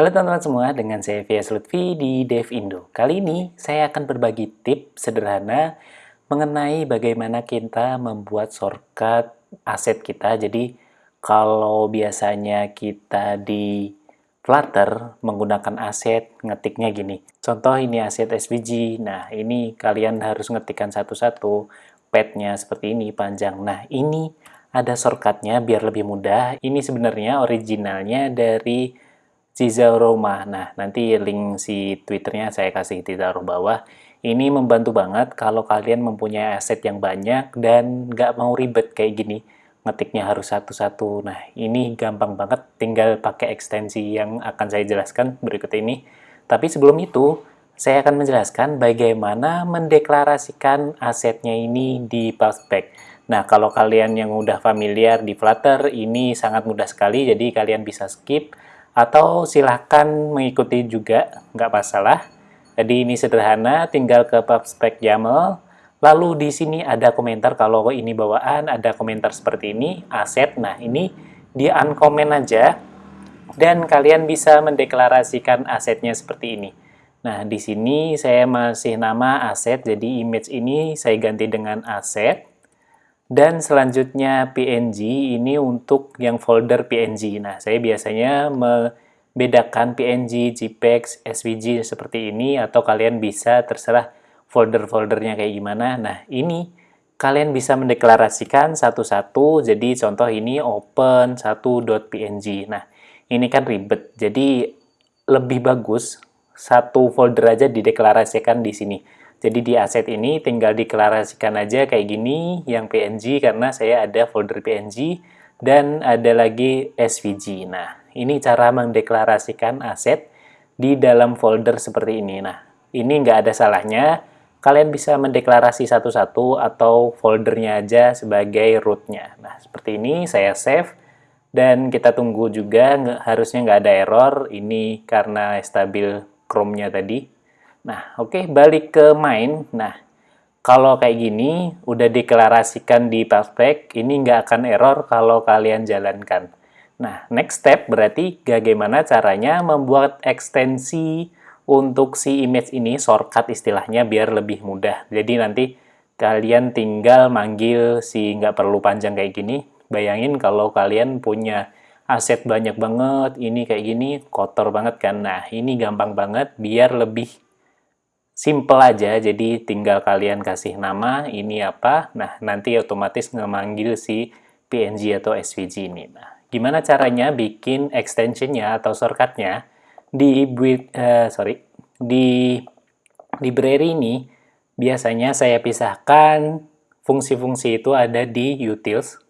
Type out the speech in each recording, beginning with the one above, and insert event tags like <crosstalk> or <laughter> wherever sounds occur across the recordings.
Halo teman-teman semua, dengan saya Vias Lutfi di DevIndo. Kali ini saya akan berbagi tips sederhana mengenai bagaimana kita membuat shortcut aset kita. Jadi kalau biasanya kita di Flutter menggunakan aset, ngetiknya gini. Contoh ini aset SVG, nah ini kalian harus ngetikkan satu-satu, padnya seperti ini, panjang. Nah ini ada shortcutnya biar lebih mudah. Ini sebenarnya originalnya dari Ciza Roma. Nah, nanti link si Twitternya saya kasih di taruh bawah. Ini membantu banget kalau kalian mempunyai aset yang banyak dan nggak mau ribet kayak gini. Ngetiknya harus satu-satu. Nah, ini gampang banget. Tinggal pakai ekstensi yang akan saya jelaskan berikut ini. Tapi sebelum itu, saya akan menjelaskan bagaimana mendeklarasikan asetnya ini di Puzzpack. Nah, kalau kalian yang udah familiar di Flutter, ini sangat mudah sekali, jadi kalian bisa skip atau silahkan mengikuti juga, nggak masalah. Jadi ini sederhana, tinggal ke PubSpec YAML, lalu di sini ada komentar kalau ini bawaan, ada komentar seperti ini, aset, nah ini di uncomment aja, dan kalian bisa mendeklarasikan asetnya seperti ini. Nah, di sini saya masih nama aset, jadi image ini saya ganti dengan aset. Dan selanjutnya PNG, ini untuk yang folder PNG. Nah, saya biasanya membedakan PNG, JPEG, SVG seperti ini, atau kalian bisa terserah folder-foldernya kayak gimana. Nah, ini kalian bisa mendeklarasikan satu-satu, jadi contoh ini open 1.png. Nah, ini kan ribet, jadi lebih bagus satu folder aja dideklarasikan di sini. Jadi di aset ini tinggal deklarasikan aja kayak gini yang PNG karena saya ada folder PNG dan ada lagi SVG. Nah, ini cara mendeklarasikan aset di dalam folder seperti ini. Nah, ini nggak ada salahnya. Kalian bisa mendeklarasi satu-satu atau foldernya aja sebagai rootnya. Nah, seperti ini saya save dan kita tunggu juga harusnya nggak ada error. Ini karena stabil Chrome-nya tadi. Nah, oke, okay, balik ke main. Nah, kalau kayak gini, udah deklarasikan di prospek, ini nggak akan error kalau kalian jalankan. Nah, next step berarti bagaimana caranya membuat ekstensi untuk si image ini, shortcut istilahnya, biar lebih mudah. Jadi nanti kalian tinggal manggil si nggak perlu panjang kayak gini. Bayangin kalau kalian punya aset banyak banget, ini kayak gini, kotor banget kan. Nah, ini gampang banget biar lebih simple aja, jadi tinggal kalian kasih nama, ini apa, nah nanti otomatis ngemanggil si PNG atau SVG ini. Nah, gimana caranya bikin extensionnya atau shortcutnya? Di uh, sorry di library ini biasanya saya pisahkan fungsi-fungsi itu ada di utils.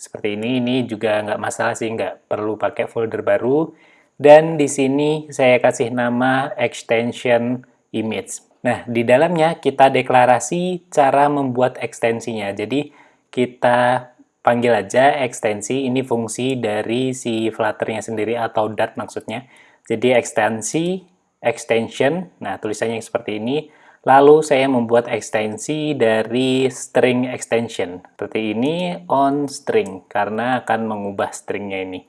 Seperti ini ini juga nggak masalah sih nggak perlu pakai folder baru. Dan di sini saya kasih nama extension image. Nah, di dalamnya kita deklarasi cara membuat ekstensinya. Jadi, kita panggil aja ekstensi, ini fungsi dari si Flutter-nya sendiri atau Dart maksudnya. Jadi, ekstensi, extension, nah tulisannya seperti ini. Lalu saya membuat ekstensi dari string extension. Seperti ini on string, karena akan mengubah stringnya ini.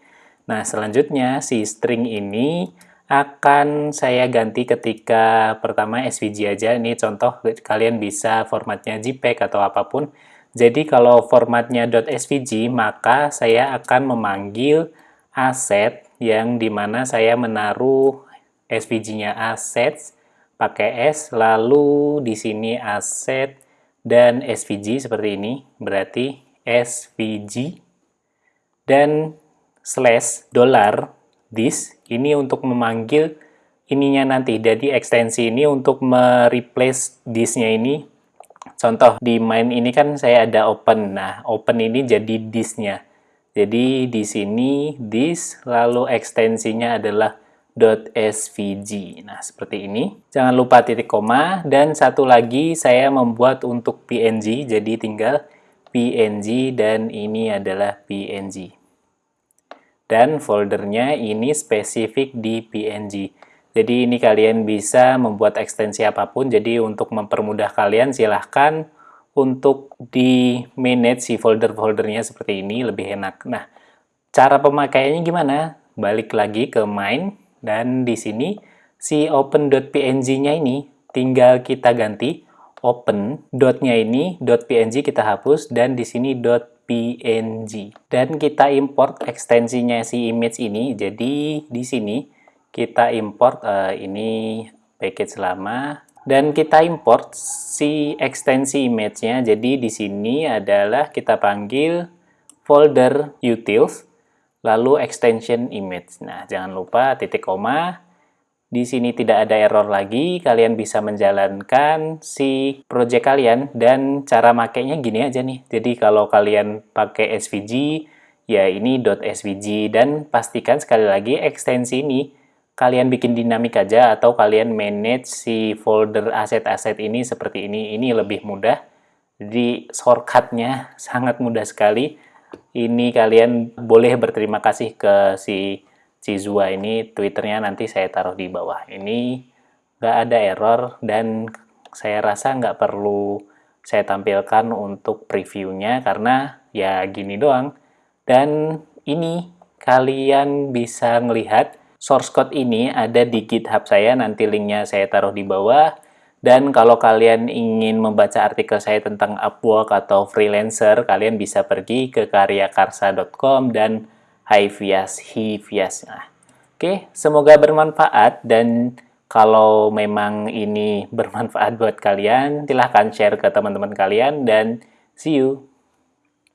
Nah, selanjutnya si string ini akan saya ganti ketika pertama SVG aja. Ini contoh kalian bisa formatnya JPEG atau apa pun. Jadi kalau formatnya .svg maka saya akan memanggil aset yang di mana saya menaruh SVG-nya assets pakai S lalu di sini aset dan SVG seperti ini berarti SVG dan slash dollar this ini untuk memanggil ininya nanti. Jadi ekstensi ini untuk mereplace this-nya ini. Contoh di main ini kan saya ada open. Nah, open ini jadi this-nya. Jadi di sini this lalu ekstensinya adalah .svg. Nah, seperti ini. Jangan lupa titik koma dan satu lagi saya membuat untuk png jadi tinggal png dan ini adalah png dan foldernya ini spesifik di PNG. Jadi ini kalian bisa membuat ekstensi apa pun, jadi untuk mempermudah kalian silahkan untuk di manage si folder-foldernya seperti ini lebih enak. Nah, cara pemakaiannya gimana? Balik lagi ke main. Dan di sini si open.png-nya ini tinggal kita ganti open ini .png kita hapus dan di sini .png dan kita import ekstensinya si image ini. Jadi di sini kita import uh, ini package lama. Dan kita import si ekstensi image-nya. Jadi di sini adalah kita panggil folder utils lalu extension image. Nah jangan lupa titik koma di sini tidak ada error lagi, kalian bisa menjalankan si project kalian dan cara makainya gini aja nih. Jadi kalau kalian pakai SVG, ya ini .svg dan pastikan sekali lagi ekstensi ini kalian bikin dinamik aja atau kalian manage si folder aset-aset ini seperti ini. Ini lebih mudah. Jadi shortcutnya sangat mudah sekali. Ini kalian boleh berterima kasih ke si Cizua ini Twitternya nanti saya taruh di bawah. Ini nggak ada error dan saya rasa nggak perlu saya tampilkan untuk previewnya karena ya gini doang. Dan ini kalian bisa melihat source code ini ada di GitHub saya, nanti linknya saya taruh di bawah. Dan kalau kalian ingin membaca artikel saya tentang Upwork atau freelancer, kalian bisa pergi ke karyakarsa.com dan Hivias, Hivias. Nah, Oke, semoga bermanfaat dan kalau memang ini <laughs> bermanfaat buat kalian, silahkan share ke teman-teman kalian dan see you.